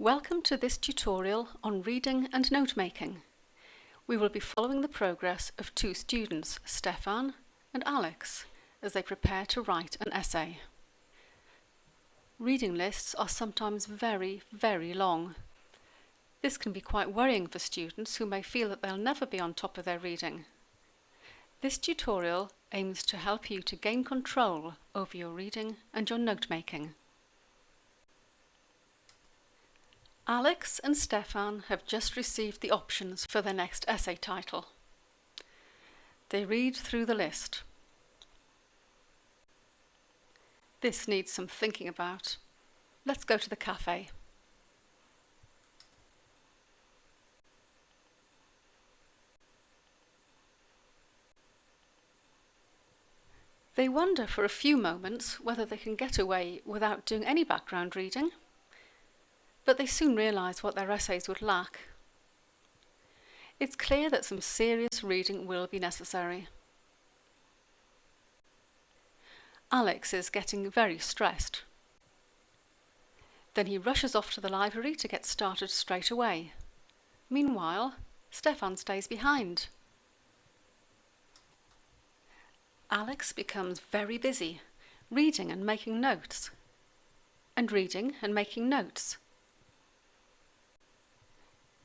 Welcome to this tutorial on reading and note making. We will be following the progress of two students, Stefan and Alex, as they prepare to write an essay. Reading lists are sometimes very, very long. This can be quite worrying for students who may feel that they'll never be on top of their reading. This tutorial aims to help you to gain control over your reading and your note making. Alex and Stefan have just received the options for their next essay title. They read through the list. This needs some thinking about. Let's go to the cafe. They wonder for a few moments whether they can get away without doing any background reading but they soon realise what their essays would lack. It's clear that some serious reading will be necessary. Alex is getting very stressed. Then he rushes off to the library to get started straight away. Meanwhile, Stefan stays behind. Alex becomes very busy, reading and making notes. And reading and making notes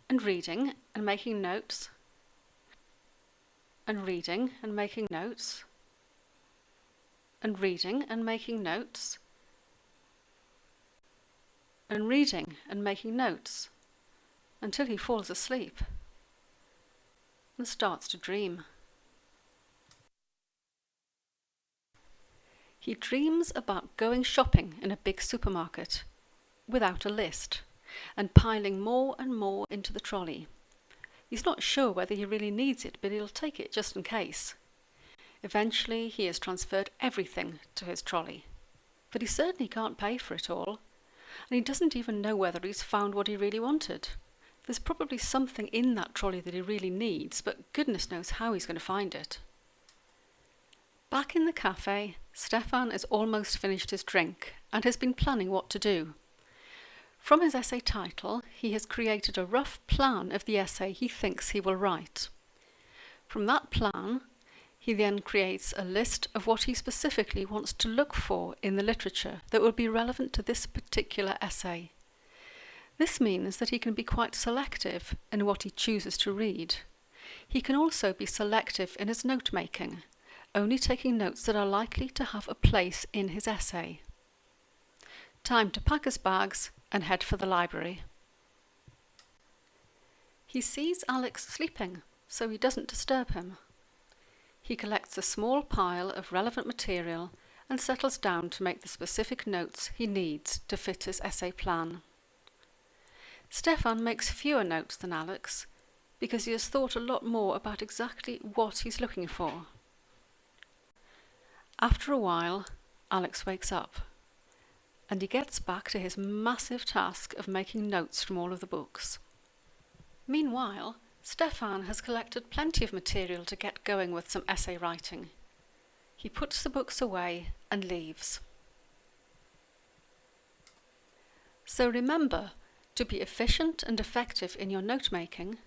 and reading and making notes. And reading and making notes. And reading and making notes. And reading and making notes until he falls asleep and starts to dream. He dreams about going shopping in a big supermarket without a list and piling more and more into the trolley. He's not sure whether he really needs it, but he'll take it just in case. Eventually, he has transferred everything to his trolley. But he certainly can't pay for it all, and he doesn't even know whether he's found what he really wanted. There's probably something in that trolley that he really needs, but goodness knows how he's going to find it. Back in the cafe, Stefan has almost finished his drink and has been planning what to do. From his essay title, he has created a rough plan of the essay he thinks he will write. From that plan, he then creates a list of what he specifically wants to look for in the literature that will be relevant to this particular essay. This means that he can be quite selective in what he chooses to read. He can also be selective in his note making, only taking notes that are likely to have a place in his essay. Time to pack his bags and head for the library. He sees Alex sleeping, so he doesn't disturb him. He collects a small pile of relevant material and settles down to make the specific notes he needs to fit his essay plan. Stefan makes fewer notes than Alex because he has thought a lot more about exactly what he's looking for. After a while, Alex wakes up and he gets back to his massive task of making notes from all of the books. Meanwhile, Stefan has collected plenty of material to get going with some essay writing. He puts the books away and leaves. So remember, to be efficient and effective in your note making,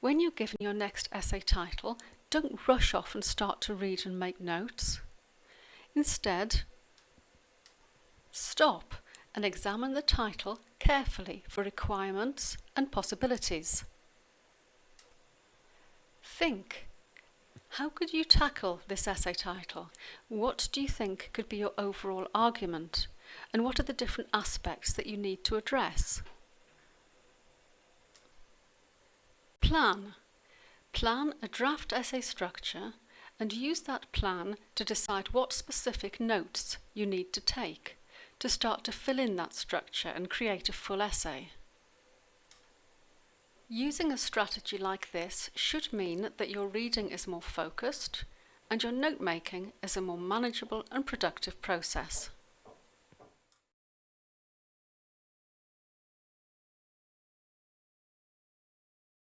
when you're given your next essay title, don't rush off and start to read and make notes. Instead, Stop and examine the title carefully for requirements and possibilities. Think. How could you tackle this essay title? What do you think could be your overall argument? And what are the different aspects that you need to address? Plan. Plan a draft essay structure and use that plan to decide what specific notes you need to take to start to fill in that structure and create a full essay. Using a strategy like this should mean that your reading is more focused and your note making is a more manageable and productive process.